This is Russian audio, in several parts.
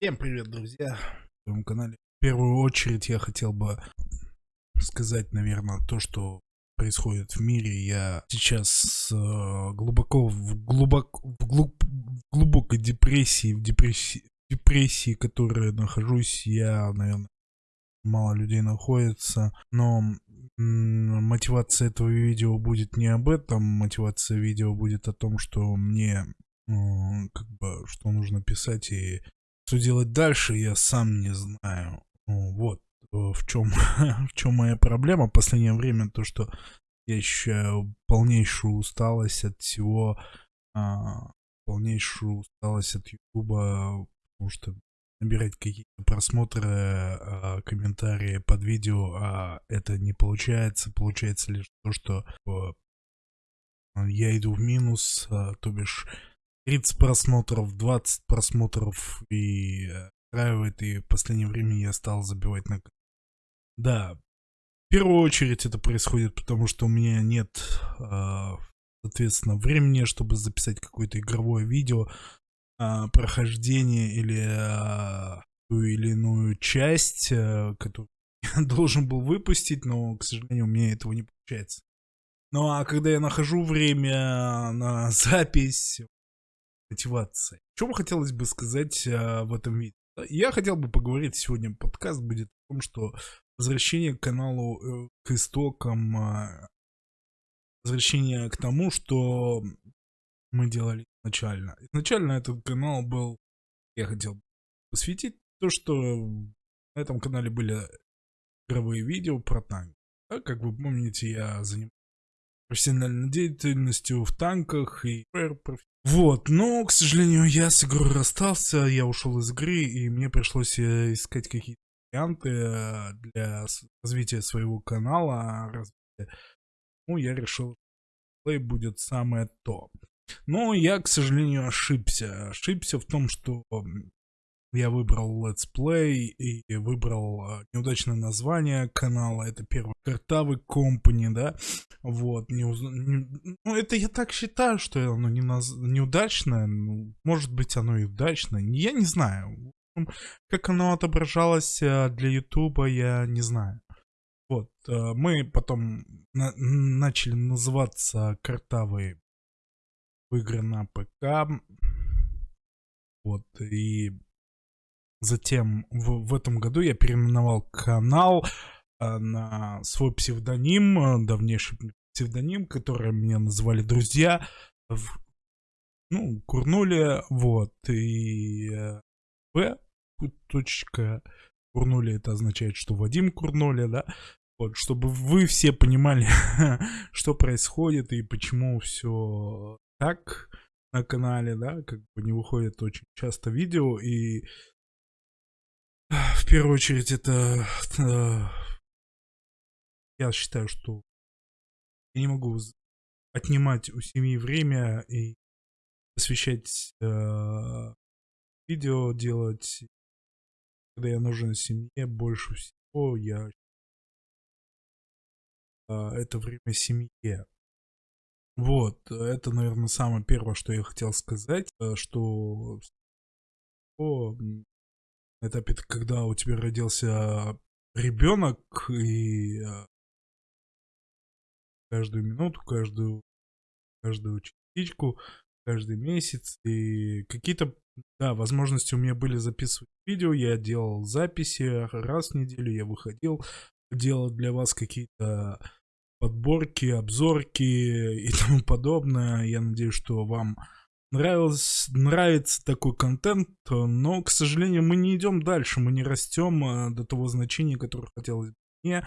Всем привет, друзья! В своем канале. В первую очередь я хотел бы сказать, наверное, то, что происходит в мире. Я сейчас э, глубоко в, глубок, в, глуб, в глубокой депрессии, в депрессии, депрессии, в которой нахожусь. Я, наверное, мало людей находится, но мотивация этого видео будет не об этом. Мотивация видео будет о том, что мне как бы, что нужно писать и что делать дальше, я сам не знаю. Ну, вот э, в чем, в чем моя проблема в последнее время, то что я ощущаю полнейшую усталость от всего, а, полнейшую усталость от Ютуба, потому что набирать какие-то просмотры, а, комментарии под видео, а это не получается. Получается лишь то, что а, я иду в минус, а, то бишь 30 просмотров, 20 просмотров и э, устраивает, и в последнее время я стал забивать на... Да, в первую очередь это происходит, потому что у меня нет, э, соответственно, времени, чтобы записать какое-то игровое видео, э, прохождение или э, ту или иную часть, которую я должен был выпустить, но, к сожалению, у меня этого не получается. Ну а когда я нахожу время на запись, мотивация. Что хотелось бы сказать а, в этом видео? Я хотел бы поговорить сегодня, подкаст будет о том, что возвращение к каналу, э, к истокам, а, возвращение к тому, что мы делали изначально. Изначально этот канал был, я хотел посвятить то, что на этом канале были игровые видео про танк. Да, как вы помните, я занимался профессиональной деятельностью в танках и вот, но, к сожалению, я с игрой расстался, я ушел из игры, и мне пришлось э, искать какие-то варианты э, для развития своего канала. Ну, я решил, что будет самое то. Но я, к сожалению, ошибся. Ошибся в том, что я выбрал Let's Play и выбрал а, неудачное название канала. Это первый Картавый Company, да. Вот. Не уз... не... Ну, это я так считаю, что оно не наз... неудачное. Ну, может быть, оно и удачное. Я не знаю. Как оно отображалось а, для Ютуба, я не знаю. Вот. А, мы потом на начали называться Картавые игры на ПК. Вот. И Затем в, в этом году я переименовал канал э, на свой псевдоним, э, давнейший псевдоним, который меня называли друзья. В, ну, курнули, вот, и э, В, точка, курнули, это означает, что Вадим курнули, да, вот, чтобы вы все понимали, что происходит и почему все так на канале, да, как бы не выходит очень часто видео, и первую очередь это... Э, я считаю, что я не могу отнимать у семьи время и посвящать э, видео делать, когда я нужен семье больше всего, я э, это время семье. Вот, это, наверное, самое первое, что я хотел сказать, э, что этапе, когда у тебя родился ребенок, и э, каждую минуту, каждую, каждую частичку, каждый месяц, и какие-то, да, возможности у меня были записывать видео, я делал записи раз в неделю, я выходил, делал для вас какие-то подборки, обзорки и тому подобное. Я надеюсь, что вам нравилось, нравится такой контент, но, к сожалению, мы не идем дальше, мы не растем а, до того значения, которое хотелось бы мне.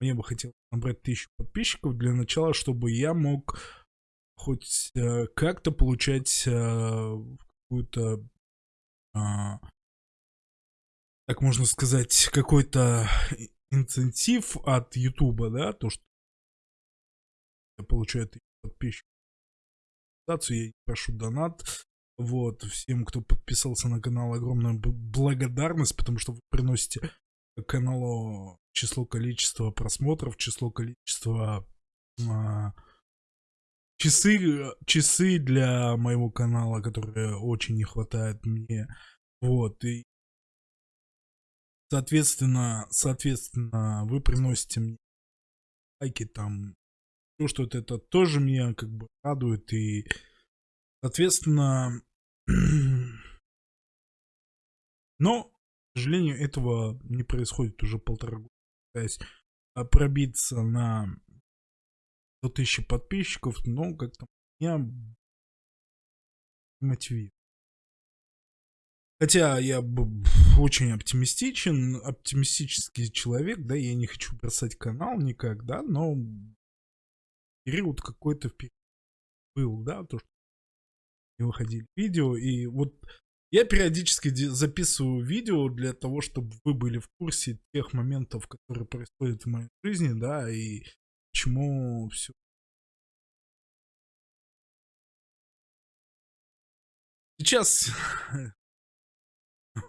Мне бы хотелось набрать тысячу подписчиков для начала, чтобы я мог хоть э, как-то получать э, какую-то, э, так можно сказать, какой-то инцентив от Ютуба, да, то, что я получаю подписчиков я прошу донат. Вот, всем, кто подписался на канал, огромная благодарность, потому что вы приносите каналу число количества просмотров, число количества а, часы, часы для моего канала, которые очень не хватает мне. Вот, и Соответственно, соответственно, вы приносите мне лайки там, то, что это, это тоже меня как бы радует. И, соответственно, но, к сожалению, этого не происходит уже полтора года. Пытаясь а, пробиться на 100 тысяч подписчиков, но как-то меня мотивирует. Хотя я очень оптимистичен, оптимистический человек, да, я не хочу бросать канал никак, да, но период какой-то был, да, то, что не выходили видео, и вот я периодически записываю видео для того, чтобы вы были в курсе тех моментов, которые происходят в моей жизни, да, и чему все. Сейчас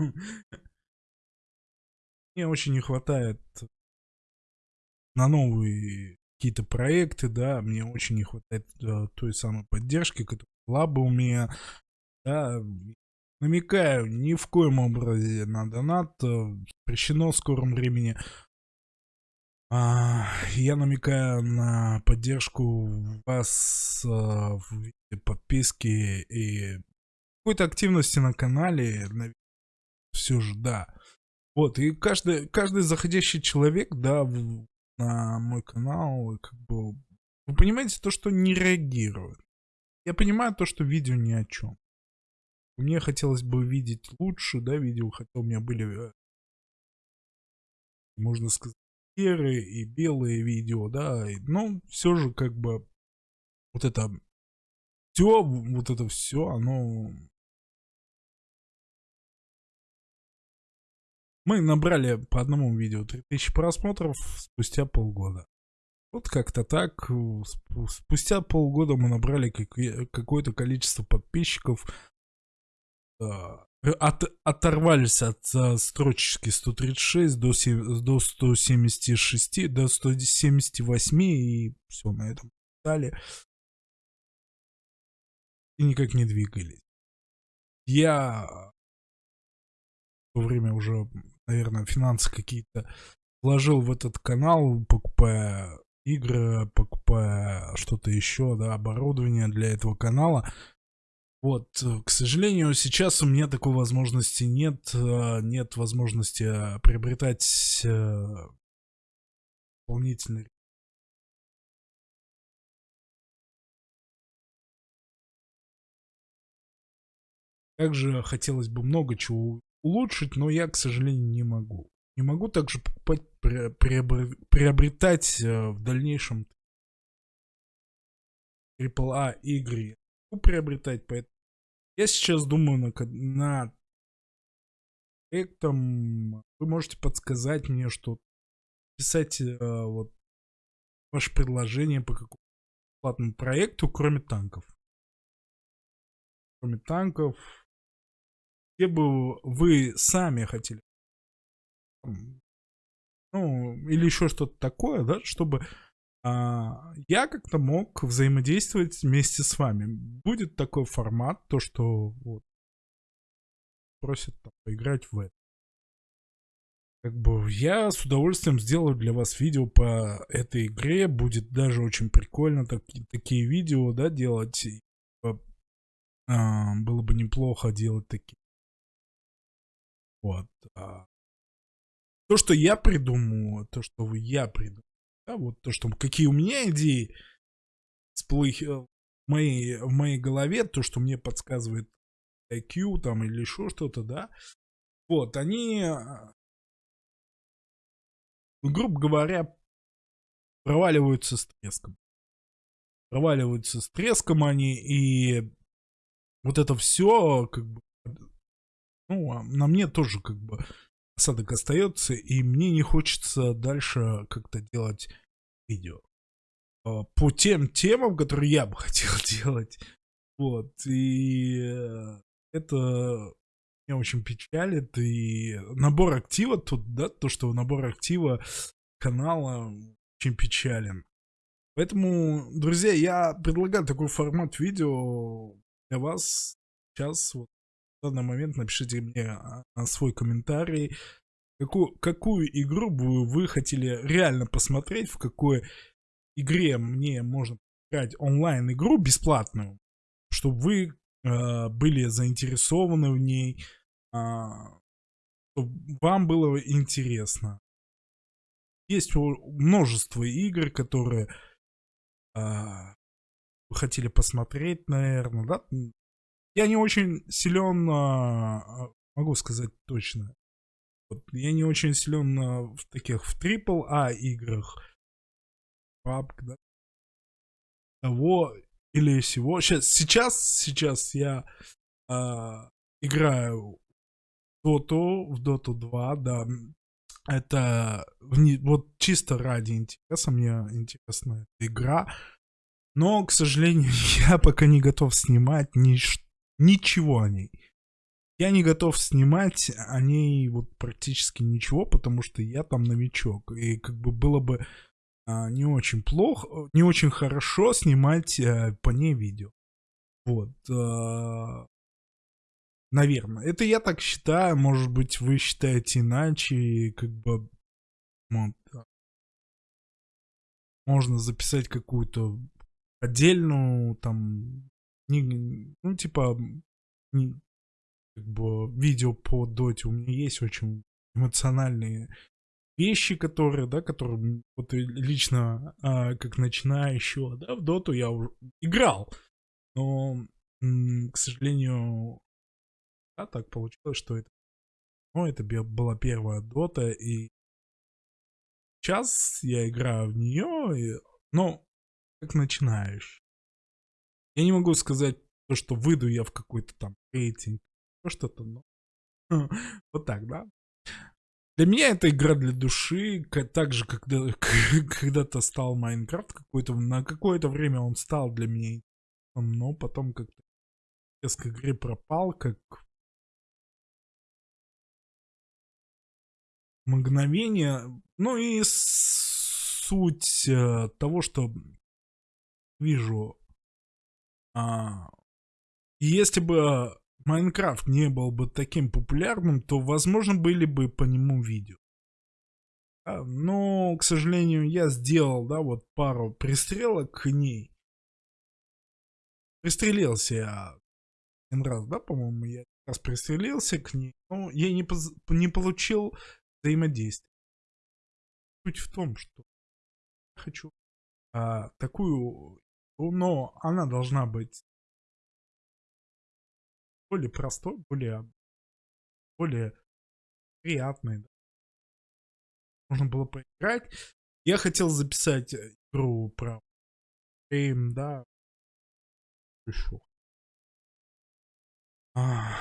мне очень не хватает на новые какие-то проекты, да, мне очень не хватает э, той самой поддержки, которая была бы у меня, да, намекаю, ни в коем образе на донат, э, запрещено в скором времени. А, я намекаю на поддержку вас а, в виде подписки и какой-то активности на канале, все же, да. Вот, и каждый, каждый заходящий человек, да, на мой канал, как бы, вы понимаете то, что не реагирует. Я понимаю то, что видео ни о чем. Мне хотелось бы видеть лучше, да, видео, хотя у меня были, э, можно сказать, серые и белые видео, да, но все же как бы вот это все, вот это все, оно Мы набрали по одному видео 3000 просмотров спустя полгода. Вот как-то так. Спустя полгода мы набрали какое-то количество подписчиков. А, от, оторвались от uh, строчки 136 до, 7, до 176, до 178 и все, на этом стали. И никак не двигались. Я во время уже наверное, финансы какие-то вложил в этот канал, покупая игры, покупая что-то еще, да, оборудование для этого канала. Вот, к сожалению, сейчас у меня такой возможности нет, э, нет возможности э, приобретать э, дополнительный Также хотелось бы много чего улучшить, но я, к сожалению, не могу. Не могу также покупать, приобретать э, в дальнейшем AAA игры. Могу приобретать, поэтому я сейчас думаю на, на проектом. Вы можете подсказать мне, что писать э, вот ваше предложение по какому платному проекту, кроме танков. Кроме танков, где бы вы сами хотели, ну, или еще что-то такое, да, чтобы а, я как-то мог взаимодействовать вместе с вами. Будет такой формат, то, что вот, просят там, поиграть в это. Как бы я с удовольствием сделаю для вас видео по этой игре. Будет даже очень прикольно так, такие видео, да, делать. А, было бы неплохо делать такие вот. А, то, что я придумал, то, что я придумал, да, вот то, что какие у меня идеи всплых, в, моей, в моей голове, то, что мне подсказывает IQ там или еще что-то, да, вот, они, а, грубо говоря, проваливаются с треском. Проваливаются с треском они, и вот это все, как бы, ну, а на мне тоже как бы осадок остается, и мне не хочется дальше как-то делать видео а, по тем темам, которые я бы хотел делать. Вот, и э, это меня очень печалит, и набор актива тут, да, то, что набор актива канала очень печален. Поэтому, друзья, я предлагаю такой формат видео для вас сейчас вот данный момент напишите мне а, свой комментарий, какую, какую игру бы вы хотели реально посмотреть, в какой игре мне можно играть онлайн-игру бесплатную, чтобы вы э, были заинтересованы в ней, э, чтобы вам было интересно. Есть множество игр, которые э, вы хотели посмотреть, наверное, да? Я не очень силен, э, могу сказать точно, вот, я не очень силен э, в таких, в AAA играх, PUBG, да? Того или всего. Сейчас, сейчас, сейчас я э, играю в Dota, в Dota 2, да. Это вот чисто ради интереса, мне интересна эта игра. Но, к сожалению, я пока не готов снимать ни, ничего о ней. Я не готов снимать о ней вот практически ничего, потому что я там новичок. И как бы было бы а, не очень плохо, не очень хорошо снимать а, по ней видео. Вот. А, наверное. Это я так считаю. Может быть, вы считаете иначе. Как бы вот, можно записать какую-то отдельную там не, ну типа не, как бы видео по доте у меня есть очень эмоциональные вещи, которые, да, которые вот лично а, как начинающего, да, в доту я уже играл, но, к сожалению, да, так получилось, что это, ну, это была первая дота, и сейчас я играю в нее, и, ну, как начинающий. Я не могу сказать то, что выйду я в какой-то там рейтинг, что-то, но вот так, да. Для меня это игра для души, так же, когда когда-то стал Майнкрафт какой-то, на какое-то время он стал для меня, но потом как-то с игры пропал, как мгновение. Ну и суть э, того, что вижу, а, если бы Майнкрафт не был бы таким популярным, то, возможно, были бы по нему видео. но, к сожалению, я сделал, да, вот пару пристрелок к ней. Пристрелился я один раз, да, по-моему, я раз пристрелился к ней, но я не, поз... не получил взаимодействия. Суть в том, что я хочу а, такую, но она должна быть более простой, более, более приятный. Да. Можно было поиграть. Я хотел записать э, игру про Эйм, да. Еще. А,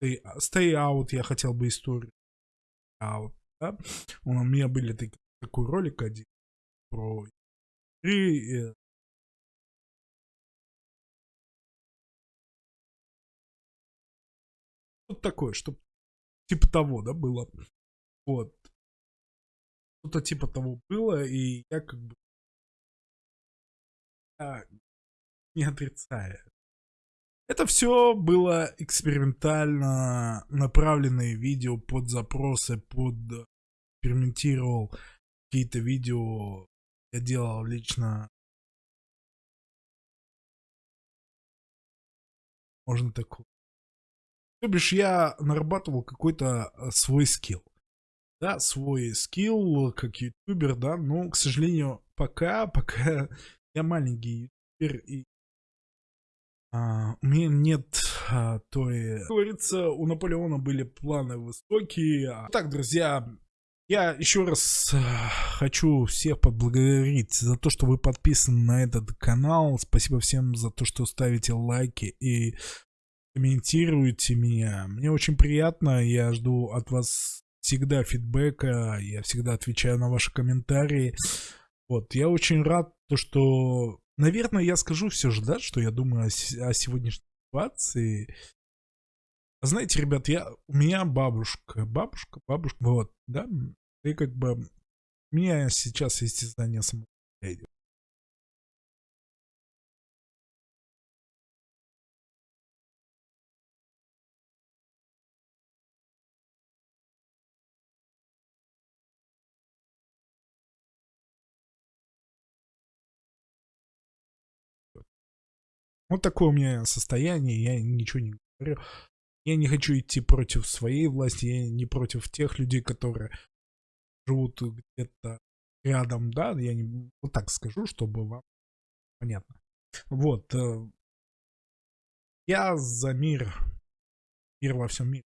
stay, stay Out я хотел бы историю. Out, да? У меня были такие, такой ролик один про игры, Что-то такое, что типа того, да, было. Вот. Что-то типа того было, и я как бы я не отрицаю. Это все было экспериментально направленные видео под запросы, под экспериментировал какие-то видео. Я делал лично можно такое то бишь я нарабатывал какой-то э, свой скилл. Да, свой скилл как ютубер, да, но, к сожалению, пока, пока я маленький ютубер и а, у меня нет а, той... Как говорится, у Наполеона были планы высокие. А, так, друзья, я еще раз э, хочу всех поблагодарить за то, что вы подписаны на этот канал. Спасибо всем за то, что ставите лайки и комментируете меня. Мне очень приятно, я жду от вас всегда фидбэка, я всегда отвечаю на ваши комментарии. Вот, я очень рад, то, что, наверное, я скажу все же, да, что я думаю о, о сегодняшней ситуации. Знаете, ребят, я, у меня бабушка, бабушка, бабушка, вот, да, и как бы у меня сейчас есть издание самого. Вот такое у меня состояние, я ничего не говорю. Я не хочу идти против своей власти, я не против тех людей, которые живут где-то рядом, да, я не вот так скажу, чтобы вам понятно. Вот. Э, я за мир, мир во всем мире.